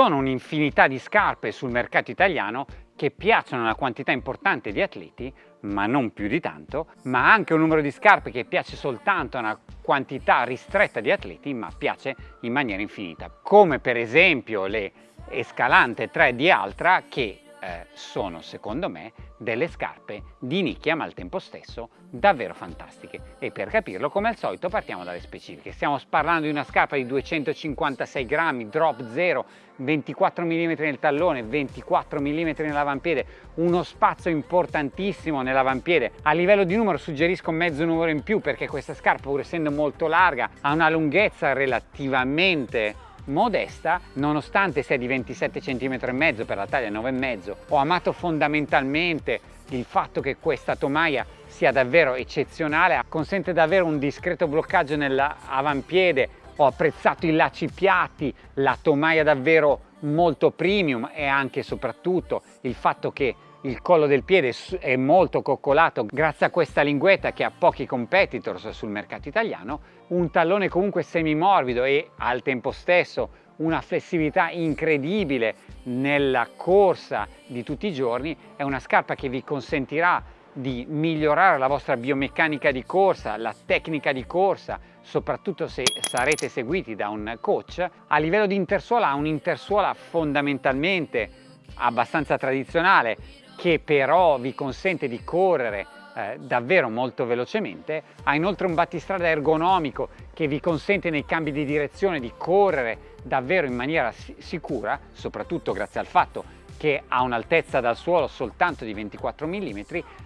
sono un'infinità di scarpe sul mercato italiano che piacciono a una quantità importante di atleti, ma non più di tanto, ma anche un numero di scarpe che piace soltanto a una quantità ristretta di atleti, ma piace in maniera infinita, come per esempio le Escalante 3 di Altra che eh, sono secondo me delle scarpe di nicchia ma al tempo stesso davvero fantastiche. E per capirlo come al solito partiamo dalle specifiche. Stiamo parlando di una scarpa di 256 grammi drop 0 24 mm nel tallone 24 mm nell'avampiede uno spazio importantissimo nell'avampiede. A livello di numero suggerisco mezzo numero in più perché questa scarpa pur essendo molto larga ha una lunghezza relativamente modesta nonostante sia di 27 cm e mezzo per la taglia 9,5 ho amato fondamentalmente il fatto che questa tomaia sia davvero eccezionale consente davvero un discreto bloccaggio nell'avampiede. Ho apprezzato i lacci piatti la tomaia davvero molto premium e anche e soprattutto il fatto che il collo del piede è molto coccolato grazie a questa linguetta che ha pochi competitors sul mercato italiano, un tallone comunque semimorbido e al tempo stesso una flessibilità incredibile nella corsa di tutti i giorni, è una scarpa che vi consentirà di migliorare la vostra biomeccanica di corsa, la tecnica di corsa, soprattutto se sarete seguiti da un coach. A livello di intersuola ha un'intersuola fondamentalmente abbastanza tradizionale che però vi consente di correre eh, davvero molto velocemente, ha inoltre un battistrada ergonomico che vi consente nei cambi di direzione di correre davvero in maniera sicura, soprattutto grazie al fatto che ha un'altezza dal suolo soltanto di 24 mm,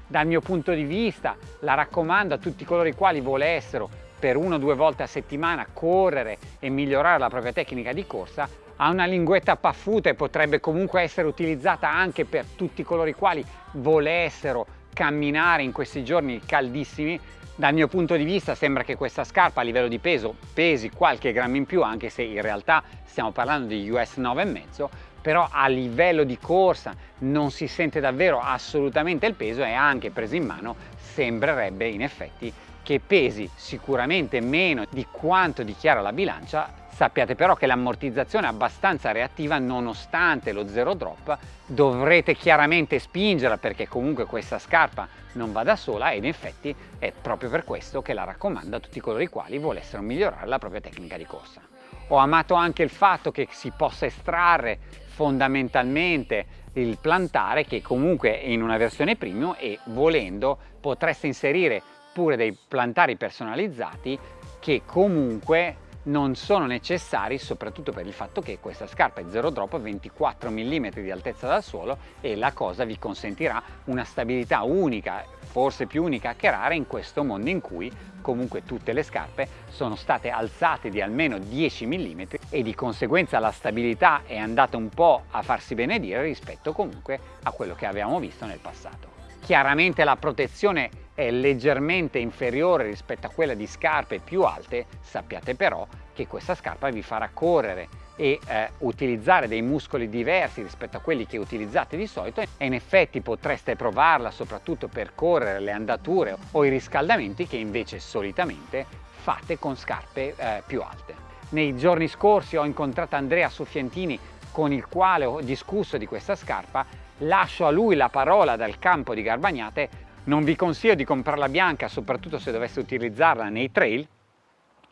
dal mio punto di vista la raccomando a tutti coloro i quali volessero per una o due volte a settimana correre e migliorare la propria tecnica di corsa ha una linguetta paffuta e potrebbe comunque essere utilizzata anche per tutti coloro i quali volessero camminare in questi giorni caldissimi. Dal mio punto di vista sembra che questa scarpa a livello di peso pesi qualche grammo in più anche se in realtà stiamo parlando di US 9,5 però a livello di corsa non si sente davvero assolutamente il peso e anche preso in mano sembrerebbe in effetti che pesi sicuramente meno di quanto dichiara la bilancia Sappiate però che l'ammortizzazione è abbastanza reattiva nonostante lo zero drop, dovrete chiaramente spingerla perché comunque questa scarpa non va da sola ed in effetti è proprio per questo che la raccomando a tutti coloro i quali volessero migliorare la propria tecnica di corsa. Ho amato anche il fatto che si possa estrarre fondamentalmente il plantare che comunque è in una versione premium e volendo potreste inserire pure dei plantari personalizzati che comunque non sono necessari soprattutto per il fatto che questa scarpa è zero drop 24 mm di altezza dal suolo e la cosa vi consentirà una stabilità unica forse più unica che rara in questo mondo in cui comunque tutte le scarpe sono state alzate di almeno 10 mm e di conseguenza la stabilità è andata un po' a farsi benedire rispetto comunque a quello che avevamo visto nel passato. Chiaramente la protezione è leggermente inferiore rispetto a quella di scarpe più alte, sappiate però che questa scarpa vi farà correre e eh, utilizzare dei muscoli diversi rispetto a quelli che utilizzate di solito e in effetti potreste provarla soprattutto per correre le andature o i riscaldamenti che invece solitamente fate con scarpe eh, più alte. Nei giorni scorsi ho incontrato Andrea Soffientini con il quale ho discusso di questa scarpa lascio a lui la parola dal campo di Garbagnate, non vi consiglio di comprarla bianca, soprattutto se doveste utilizzarla nei trail,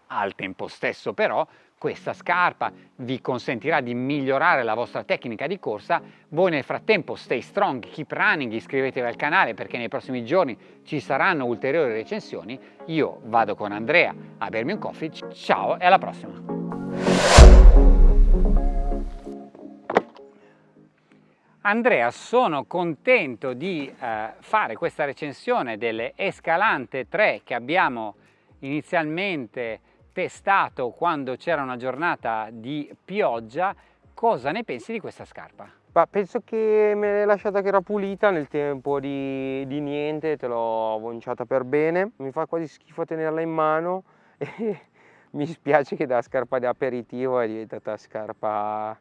al tempo stesso però questa scarpa vi consentirà di migliorare la vostra tecnica di corsa, voi nel frattempo stay strong, keep running, iscrivetevi al canale perché nei prossimi giorni ci saranno ulteriori recensioni, io vado con Andrea a bermi un coffee, ciao e alla prossima! Andrea, sono contento di eh, fare questa recensione delle Escalante 3 che abbiamo inizialmente testato quando c'era una giornata di pioggia. Cosa ne pensi di questa scarpa? Bah, penso che me l'hai lasciata che era pulita nel tempo di, di niente, te l'ho vonciata per bene. Mi fa quasi schifo tenerla in mano e mi spiace che da scarpa di aperitivo è diventata scarpa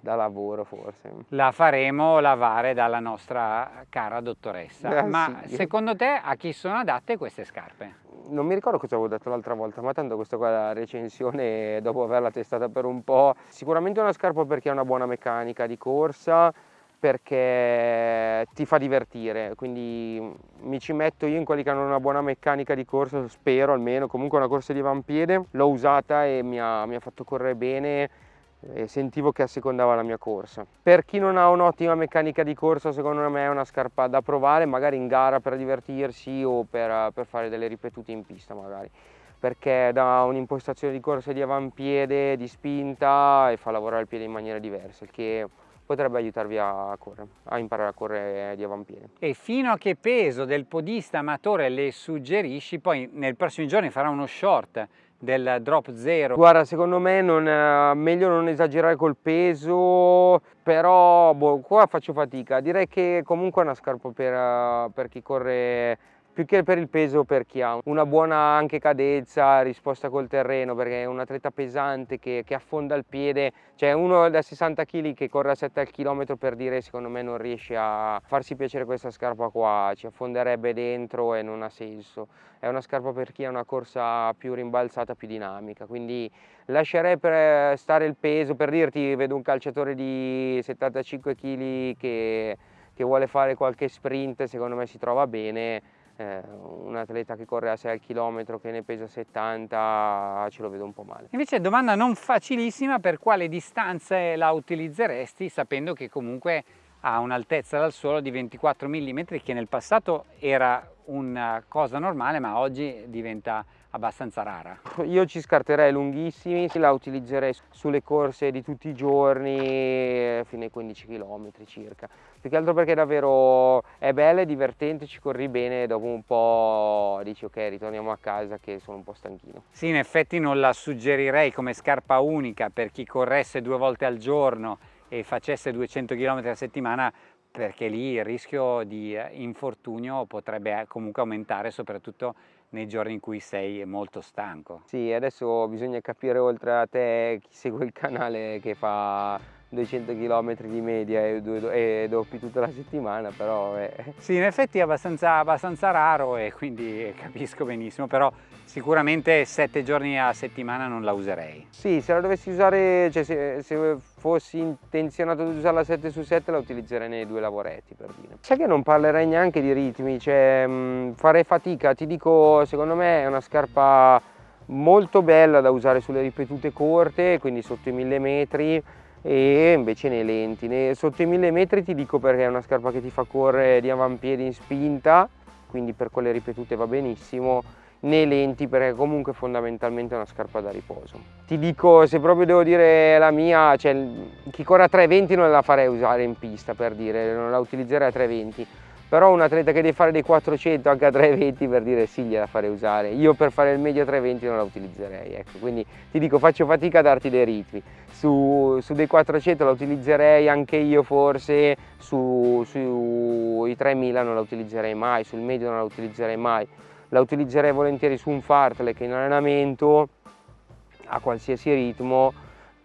da lavoro forse. La faremo lavare dalla nostra cara dottoressa. Eh, Ma sì. secondo te a chi sono adatte queste scarpe? non mi ricordo cosa avevo detto l'altra volta, ma tanto questa qua è la recensione dopo averla testata per un po'. Sicuramente una scarpa perché ha una buona meccanica di corsa, perché ti fa divertire, quindi mi ci metto io in quelli che hanno una buona meccanica di corsa, spero almeno, comunque una corsa di avampiede, l'ho usata e mi ha, mi ha fatto correre bene e sentivo che assecondava la mia corsa. Per chi non ha un'ottima meccanica di corsa, secondo me è una scarpa da provare, magari in gara per divertirsi o per, per fare delle ripetute in pista magari perché dà un'impostazione di corsa di avampiede, di spinta e fa lavorare il piede in maniera diversa, il che potrebbe aiutarvi a correre, a imparare a correre di avampiede. E fino a che peso del podista amatore le suggerisci? Poi nei prossimi giorni farà uno short del drop zero. Guarda, secondo me non, eh, meglio non esagerare col peso, però boh, qua faccio fatica. Direi che comunque è una scarpa per, eh, per chi corre più che per il peso per chi ha una buona anche cadenza, risposta col terreno perché è un atleta pesante che, che affonda il piede, cioè uno da 60 kg che corre a 7 al chilometro per dire secondo me non riesce a farsi piacere questa scarpa qua, ci affonderebbe dentro e non ha senso, è una scarpa per chi ha una corsa più rimbalzata, più dinamica, quindi lascerei per stare il peso, per dirti vedo un calciatore di 75 kg che, che vuole fare qualche sprint, secondo me si trova bene, eh, un atleta che corre a 6 km che ne pesa 70 ce lo vedo un po' male. Invece domanda non facilissima, per quale distanze la utilizzeresti sapendo che comunque ha un'altezza dal suolo di 24 mm che nel passato era una cosa normale ma oggi diventa abbastanza rara. Io ci scarterei lunghissimi, la utilizzerei sulle corse di tutti i giorni fino ai 15 km circa. Più che altro perché davvero è bella, è divertente, ci corri bene e dopo un po' dici ok ritorniamo a casa che sono un po' stanchino. Sì, in effetti non la suggerirei come scarpa unica per chi corresse due volte al giorno e facesse 200 km a settimana perché lì il rischio di infortunio potrebbe comunque aumentare soprattutto nei giorni in cui sei molto stanco. Sì, adesso bisogna capire oltre a te chi segue il canale che fa 200 km di media e, e doppi tutta la settimana, però... Eh. Sì, in effetti è abbastanza, abbastanza raro e quindi capisco benissimo, però sicuramente 7 giorni a settimana non la userei. Sì, se la dovessi usare, cioè se, se fossi intenzionato ad usarla 7 su 7 la utilizzerei nei due lavoretti per dire. Sai che non parlerei neanche di ritmi, cioè mh, farei fatica, ti dico, secondo me è una scarpa molto bella da usare sulle ripetute corte, quindi sotto i 1000 metri, e invece nei lenti. Sotto i 1000 metri ti dico perché è una scarpa che ti fa correre di avampiedi in spinta, quindi per quelle ripetute va benissimo, nei lenti perché comunque fondamentalmente è una scarpa da riposo. Ti dico, se proprio devo dire la mia, cioè chi corre a 320 non la farei usare in pista per dire, non la utilizzerei a 320 però un atleta che deve fare dei 400 anche a 320 per dire sì gliela farei usare. Io per fare il medio a 320 non la utilizzerei ecco. Quindi ti dico faccio fatica a darti dei ritmi. Su, su dei 400 la utilizzerei anche io forse. Sui su 3000 non la utilizzerei mai sul medio non la utilizzerei mai. La utilizzerei volentieri su un fartlek in allenamento a qualsiasi ritmo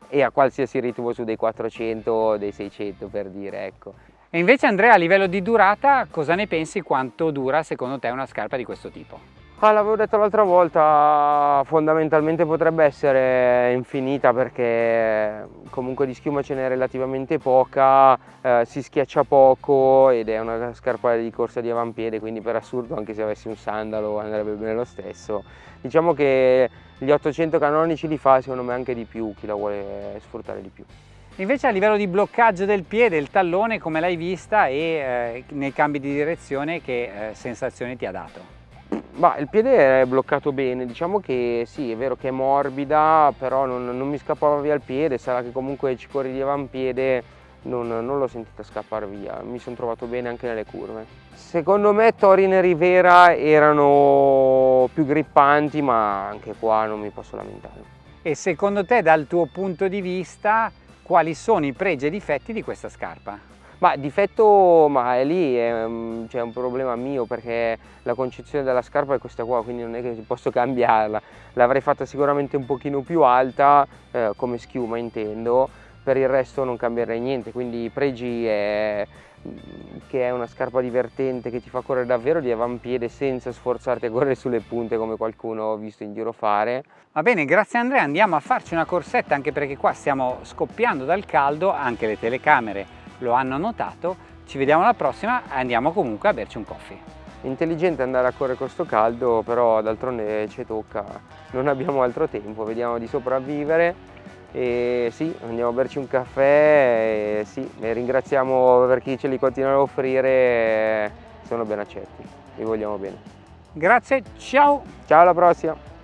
e a qualsiasi ritmo su dei 400 o dei 600 per dire ecco e invece Andrea a livello di durata cosa ne pensi quanto dura secondo te una scarpa di questo tipo? Ah, l'avevo detto l'altra volta, fondamentalmente potrebbe essere infinita perché comunque di schiuma ce n'è relativamente poca, eh, si schiaccia poco ed è una scarpa di corsa di avampiede, quindi per assurdo anche se avessi un sandalo andrebbe bene lo stesso. Diciamo che gli 800 canonici li fa secondo me anche di più, chi la vuole sfruttare di più. Invece a livello di bloccaggio del piede, il tallone come l'hai vista e eh, nei cambi di direzione che eh, sensazione ti ha dato? Ma il piede è bloccato bene, diciamo che sì, è vero che è morbida, però non, non mi scappava via il piede, sarà che comunque ci corri di avampiede, non, non l'ho sentita scappare via, mi sono trovato bene anche nelle curve. Secondo me Torin e Rivera erano più grippanti, ma anche qua non mi posso lamentare. E secondo te dal tuo punto di vista quali sono i pregi e difetti di questa scarpa? Ma difetto, ma è lì, è, cioè, un problema mio perché la concezione della scarpa è questa qua, quindi non è che posso cambiarla. L'avrei fatta sicuramente un pochino più alta, eh, come schiuma intendo, per il resto non cambierei niente, quindi i pregi è che è una scarpa divertente che ti fa correre davvero di avampiede senza sforzarti a correre sulle punte come qualcuno ho visto in giro fare. Va bene, grazie Andrea, andiamo a farci una corsetta anche perché qua stiamo scoppiando dal caldo, anche le telecamere lo hanno notato. Ci vediamo alla prossima e andiamo comunque a berci un coffee. Intelligente andare a correre con sto caldo, però d'altronde ci tocca, non abbiamo altro tempo, vediamo di sopravvivere e sì, andiamo a berci un caffè e sì, e ringraziamo per chi ce li continua a offrire, sono ben accetti, li vogliamo bene. Grazie, ciao! Ciao alla prossima!